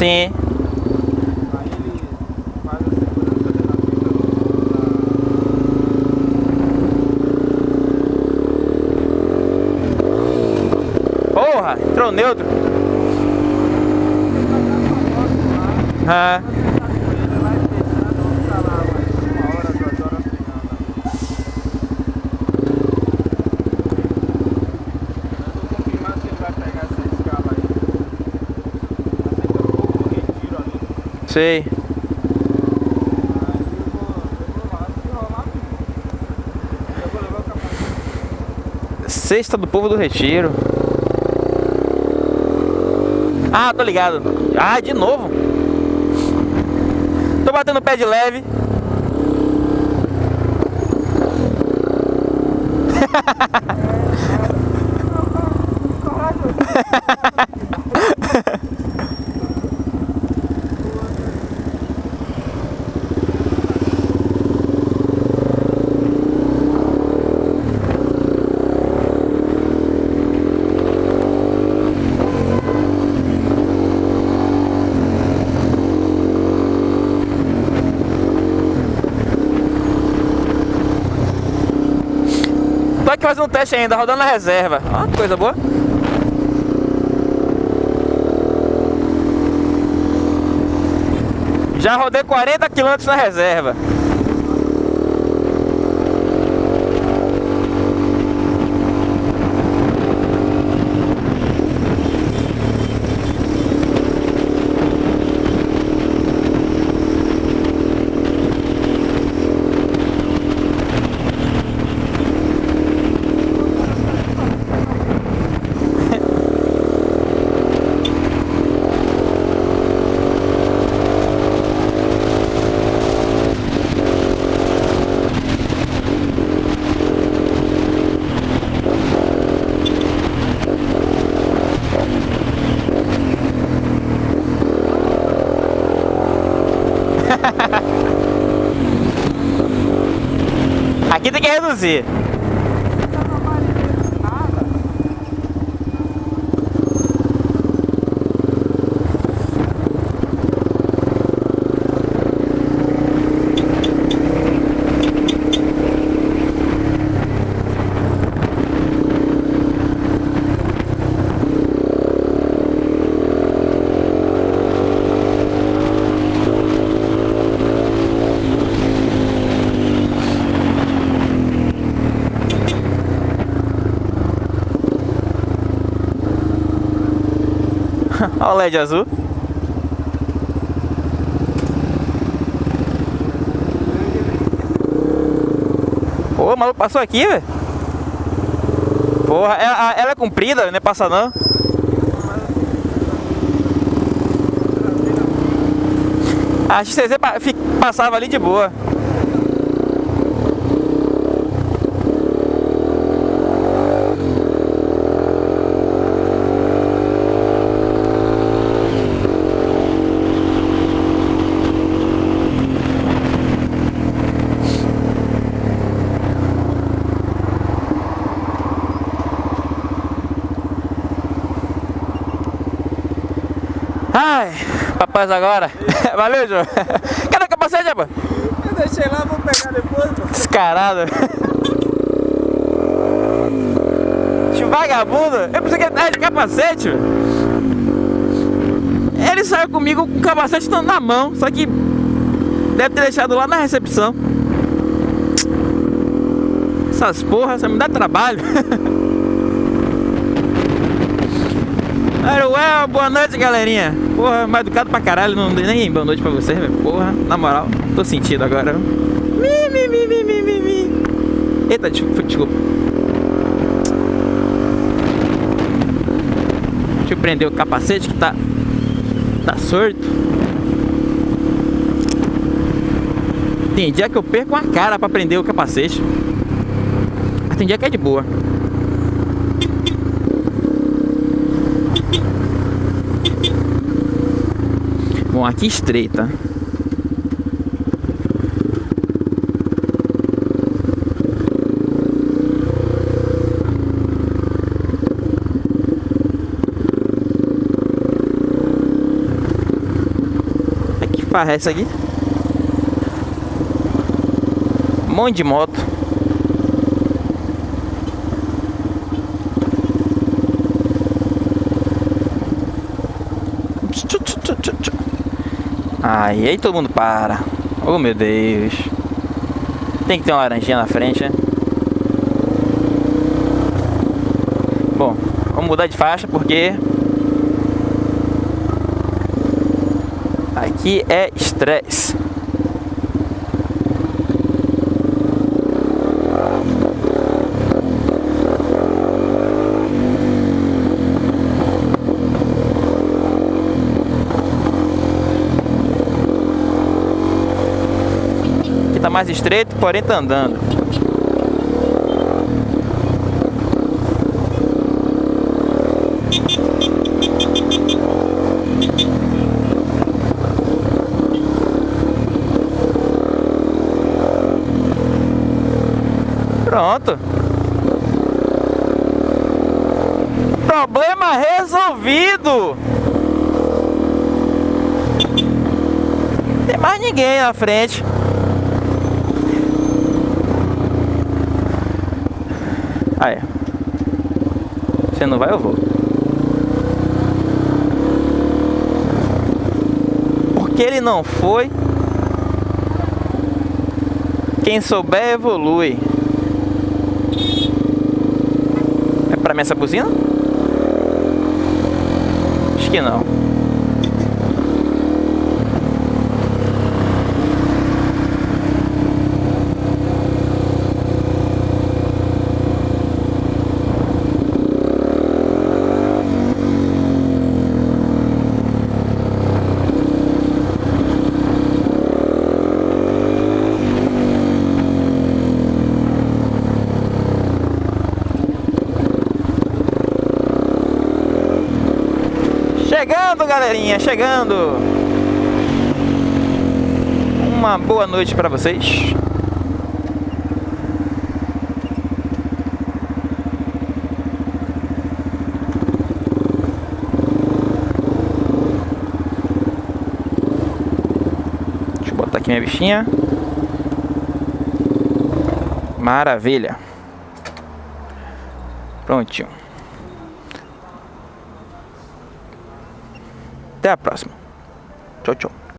Sim. Porra, entrou neutro. Ah, Ele vai fechando, vamos ficar lá mais uma hora, duas horas treinando. Eu tô confirmando se ele vai pegar essa escala aí. Aceita pouco o retiro ali. sei. Aí eu vou, eu vou lá, se rolar, eu vou levar o capacete. Sexta do povo do retiro. Ah, tô ligado. Ah, de novo. Tô batendo pé de leve. Fazendo um teste ainda, rodando na reserva. Que coisa boa. Já rodei 40 km na reserva. Aqui Olha o LED azul. Pô, o maluco passou aqui, velho. Porra, ela, ela é comprida, não é passa não. A fi- passava ali de boa. Ai, papai agora. Valeu, João. Cadê o capacete, rapaz? Eu deixei lá, vou pegar depois. Descarado. Esse vagabundo. Eu pensei que ele tava de capacete. Ele saiu comigo com o capacete na mão, só que deve ter deixado lá na recepção. Essas porras, você me dá trabalho. Aruel, boa noite, galerinha. Porra, mais educado pra caralho, não dei nem boa noite pra você, velho. Porra, na moral, tô sentido agora. Mi, mi, mi, mi, mi, mi, mi. Eita, desculpa, desculpa. Deixa eu prender o capacete que tá. Tá sorto. Tem dia que eu perco uma cara pra prender o capacete. Mas tem dia que é de boa. Aqui estreita. farra é essa aqui? Um monte de moto. Aí, aí todo mundo para. Oh meu Deus. Tem que ter uma laranjinha na frente, né? Bom, vamos mudar de faixa porque aqui é estresse. Tá mais estreito, porém tá andando. Pronto. Problema resolvido. Tem mais ninguém na frente. Ah, é. Você não vai, eu vou. Porque ele não foi. Quem souber, evolui. É pra mim essa buzina? Acho que não. Chegando, galerinha, chegando. Uma boa noite para vocês. Deixa eu botar aqui minha bichinha. Maravilha. Prontinho. Até a próxima. Tchau, tchau.